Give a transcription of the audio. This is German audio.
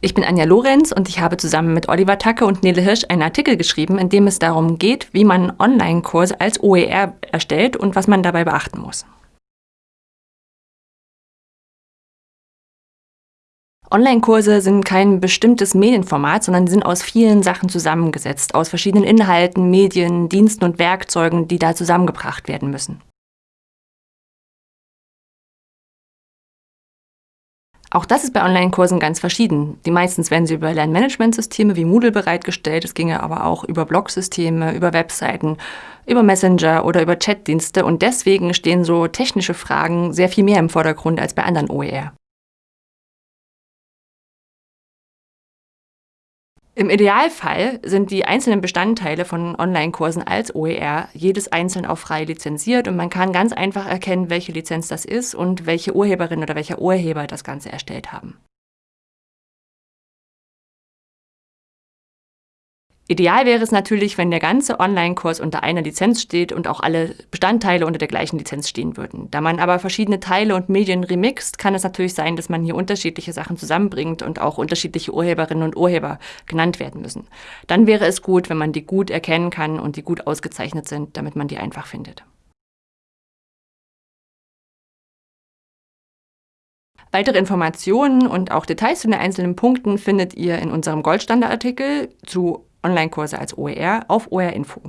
Ich bin Anja Lorenz und ich habe zusammen mit Oliver Tacke und Nele Hirsch einen Artikel geschrieben, in dem es darum geht, wie man Online-Kurse als OER erstellt und was man dabei beachten muss. Online-Kurse sind kein bestimmtes Medienformat, sondern sind aus vielen Sachen zusammengesetzt, aus verschiedenen Inhalten, Medien, Diensten und Werkzeugen, die da zusammengebracht werden müssen. Auch das ist bei Online-Kursen ganz verschieden. Die meistens werden sie über Lernmanagementsysteme wie Moodle bereitgestellt. Es ginge aber auch über Blogsysteme, über Webseiten, über Messenger oder über Chatdienste. Und deswegen stehen so technische Fragen sehr viel mehr im Vordergrund als bei anderen OER. Im Idealfall sind die einzelnen Bestandteile von Online-Kursen als OER jedes einzeln auch frei lizenziert und man kann ganz einfach erkennen, welche Lizenz das ist und welche Urheberin oder welcher Urheber das Ganze erstellt haben. Ideal wäre es natürlich, wenn der ganze Online-Kurs unter einer Lizenz steht und auch alle Bestandteile unter der gleichen Lizenz stehen würden. Da man aber verschiedene Teile und Medien remixt, kann es natürlich sein, dass man hier unterschiedliche Sachen zusammenbringt und auch unterschiedliche Urheberinnen und Urheber genannt werden müssen. Dann wäre es gut, wenn man die gut erkennen kann und die gut ausgezeichnet sind, damit man die einfach findet. Weitere Informationen und auch Details zu den einzelnen Punkten findet ihr in unserem Goldstandardartikel zu Online-Kurse als OER auf OER Info.